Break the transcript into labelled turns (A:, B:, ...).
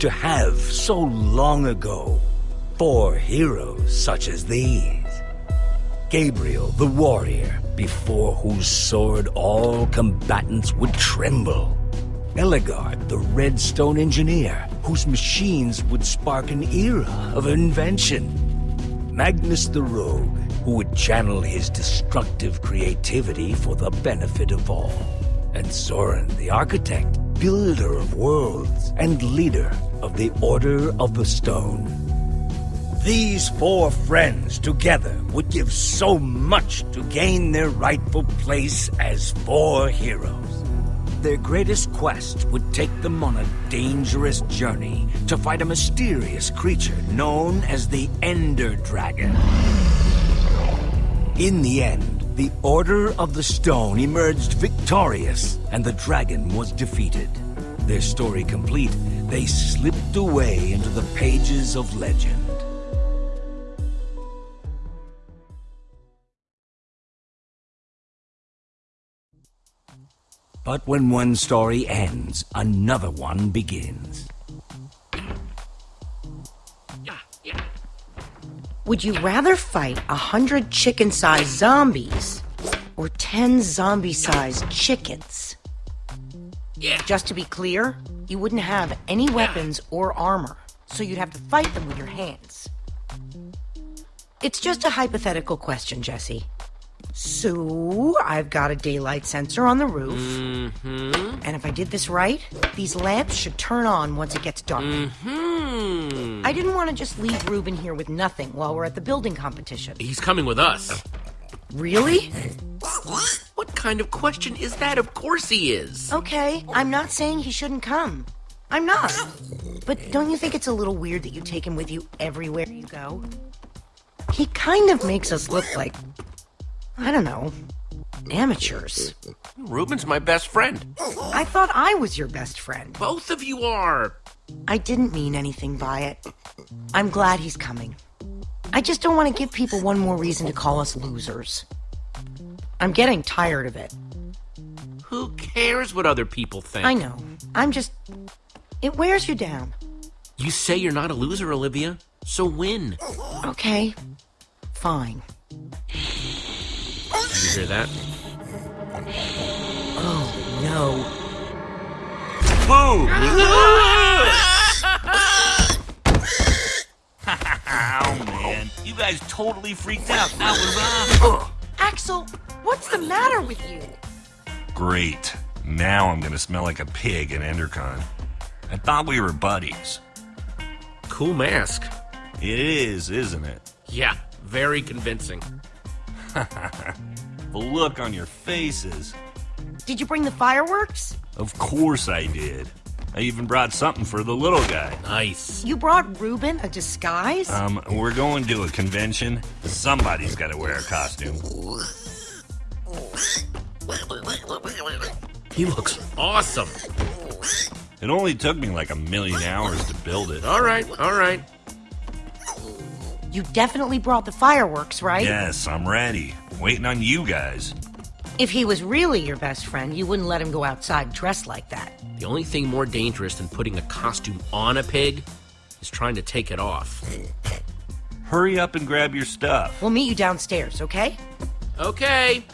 A: to have so long ago for heroes such as these. Gabriel the warrior, before whose sword all combatants would tremble. Ellegaard the redstone engineer, whose machines would spark an era of invention. Magnus the rogue, who would channel his destructive creativity for the benefit of all. And Soren the architect, builder of worlds and leader of the Order of the Stone. These four friends together would give so much to gain their rightful place as four heroes. Their greatest quest would take them on a dangerous journey to fight a mysterious creature known as the Ender Dragon. In the end, the Order of the Stone emerged victorious, and the dragon was defeated. Their story complete, they slipped away into the pages of legend. But when one story ends, another one begins.
B: Would you rather fight a hundred chicken-sized zombies or ten zombie-sized chickens?
C: Yeah.
B: Just to be clear, you wouldn't have any weapons or armor, so you'd have to fight them with your hands. It's just a hypothetical question, Jesse. So, I've got a daylight sensor on the roof.
C: Mm-hmm.
B: And if I did this right, these lamps should turn on once it gets dark.
C: Hmm.
B: I didn't want to just leave Ruben here with nothing while we're at the building competition.
C: He's coming with us.
B: Really?
C: Kind of question is that? Of course he is.
B: Okay, I'm not saying he shouldn't come. I'm not. But don't you think it's a little weird that you take him with you everywhere you go? He kind of makes us look like, I don't know, amateurs.
C: Ruben's my best friend.
B: I thought I was your best friend.
C: Both of you are.
B: I didn't mean anything by it. I'm glad he's coming. I just don't want to give people one more reason to call us losers. I'm getting tired of it.
C: Who cares what other people think?
B: I know. I'm just. It wears you down.
C: You say you're not a loser, Olivia. So win.
B: Okay. Fine.
C: Did you hear that?
B: Oh, no. Boom!
D: Oh man, you guys totally freaked out. That was uh, awesome.
B: Axel, what's the matter with you?
D: Great. Now I'm gonna smell like a pig in Endercon. I thought we were buddies.
C: Cool mask.
D: It is, isn't it?
C: Yeah, very convincing.
D: The look on your faces.
B: Did you bring the fireworks?
D: Of course I did. I even brought something for the little guy.
C: Nice.
B: You brought Ruben a disguise?
D: Um, we're going to a convention. Somebody's gotta wear a costume.
C: He looks awesome.
D: It only took me like a million hours to build it.
C: All right, all right.
B: you definitely brought the fireworks, right?
D: Yes, I'm ready. Waiting on you guys.
B: If he was really your best friend, you wouldn't let him go outside dressed like that.
C: The only thing more dangerous than putting a costume on a pig is trying to take it off.
D: Hurry up and grab your stuff.
B: We'll meet you downstairs, okay?
C: Okay.